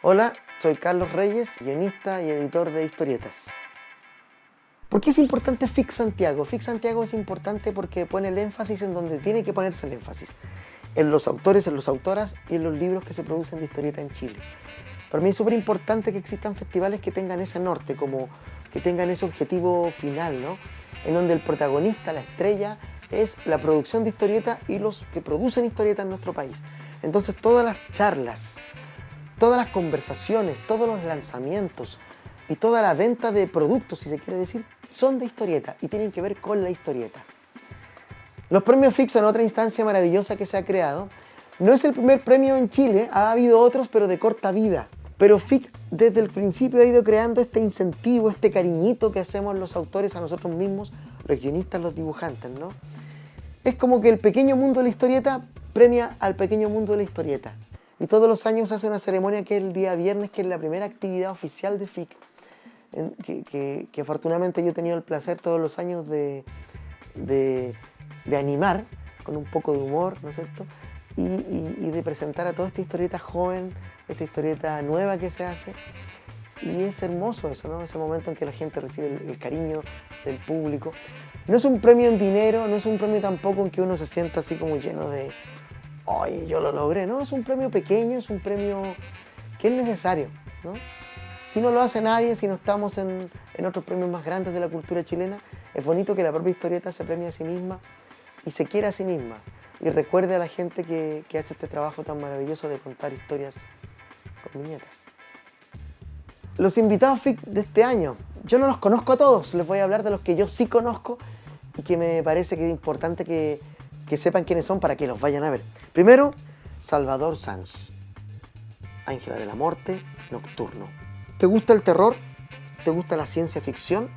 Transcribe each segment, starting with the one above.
Hola, soy Carlos Reyes, guionista y editor de historietas. ¿Por qué es importante FIC Santiago? FIC Santiago es importante porque pone el énfasis en donde tiene que ponerse el énfasis. En los autores, en las autoras y en los libros que se producen de historieta en Chile. Para mí es súper importante que existan festivales que tengan ese norte, como que tengan ese objetivo final, ¿no? En donde el protagonista, la estrella, es la producción de historieta y los que producen historieta en nuestro país. Entonces todas las charlas, todas las conversaciones, todos los lanzamientos y toda la venta de productos, si se quiere decir, son de historieta y tienen que ver con la historieta. Los premios FIC son otra instancia maravillosa que se ha creado. No es el primer premio en Chile, ha habido otros, pero de corta vida. Pero FIC desde el principio ha ido creando este incentivo, este cariñito que hacemos los autores a nosotros mismos, los guionistas, los dibujantes, ¿no? Es como que el pequeño mundo de la historieta premia al pequeño mundo de la historieta. Y todos los años hace una ceremonia que es el día viernes, que es la primera actividad oficial de FIC, que, afortunadamente yo he tenido el placer todos los años de, de, animar, con un poco de humor, ¿no es cierto? Y, y, de presentar a toda esta historieta joven, esta historieta nueva que se hace. Y es hermoso eso, ¿no? Ese momento en que la gente recibe el, el cariño del público. No es un premio en dinero, no es un premio tampoco en que uno se sienta así como lleno de, oye, yo lo logré. No, es un premio pequeño, es un premio que es necesario. ¿no? Si no lo hace nadie, si no estamos en, otros premios más grandes de la cultura chilena, es bonito que la propia historieta se premie a sí misma y se quiera a sí misma y recuerde a la gente que, que hace este trabajo tan maravilloso de contar historias con viñetas. Los invitados FIC de este año, yo no los conozco a todos, les voy a hablar de los que yo sí conozco y que me parece que es importante que, que sepan quiénes son para que los vayan a ver. Primero, Salvador Sanz, Ángela de la Muerte, Nocturno. ¿Te gusta el terror? ¿Te gusta la ciencia ficción?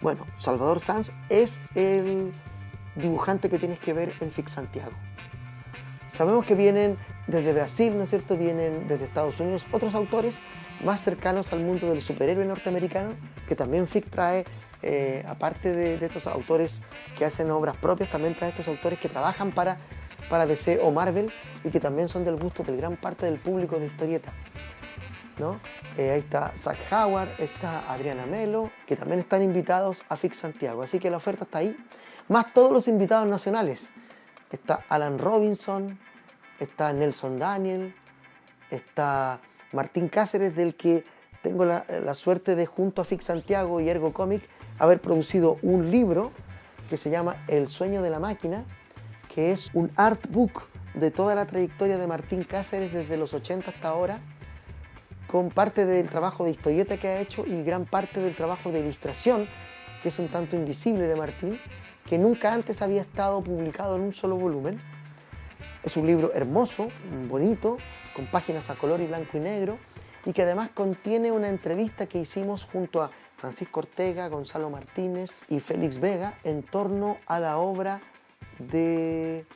Bueno, Salvador Sanz es el dibujante que tienes que ver en Fix Santiago. Sabemos que vienen desde Brasil, ¿no es cierto? Vienen desde Estados Unidos otros autores más cercanos al mundo del superhéroe norteamericano, que también FIC trae eh, aparte de, estos autores que hacen obras propias, también trae estos autores que trabajan para, para DC o Marvel y que también son del gusto de gran parte del público de historieta. ¿no? Eh, ahí está Zach Howard, está Adriana Melo, que también están invitados a Fix Santiago. Así que la oferta está ahí, más todos los invitados nacionales. Está Alan Robinson, está Nelson Daniel, está Martín Cáceres, del que tengo la, la, suerte de junto a Fix Santiago y Ergo Comic haber producido un libro que se llama El sueño de la máquina, que es un art book de toda la trayectoria de Martín Cáceres desde los 80 hasta ahora, con parte del trabajo de historieta que ha hecho y gran parte del trabajo de ilustración, que es un tanto invisible de Martín, que nunca antes había estado publicado en un solo volumen. Es un libro hermoso, bonito, con páginas a color y blanco y negro, y que además contiene una entrevista que hicimos junto a Francisco Ortega, Gonzalo Martínez y Félix Vega en torno a la obra de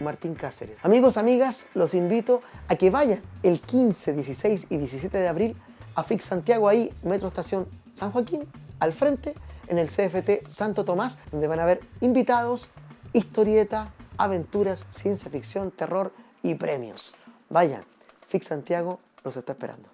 Martín Cáceres. Amigos, amigas, los invito a que vayan el 15, 16 y 17 de abril a Fix Santiago, ahí, Metro Estación San Joaquín, al frente, en el CFT Santo Tomás, donde van a haber invitados, historieta, aventuras, ciencia ficción, terror y premios. Vayan, Fix Santiago los está esperando.